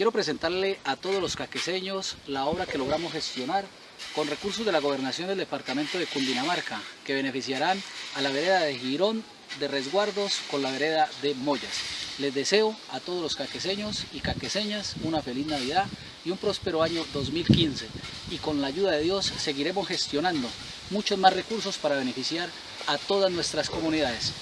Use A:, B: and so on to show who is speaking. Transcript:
A: Quiero presentarle a todos los caqueseños la obra que logramos gestionar con recursos de la gobernación del departamento de Cundinamarca, que beneficiarán a la vereda de Girón de Resguardos con la vereda de Mollas. Les deseo a todos los caqueseños y caqueseñas una feliz Navidad y un próspero año 2015. Y con la ayuda de Dios seguiremos gestionando muchos más recursos para beneficiar a todas nuestras comunidades.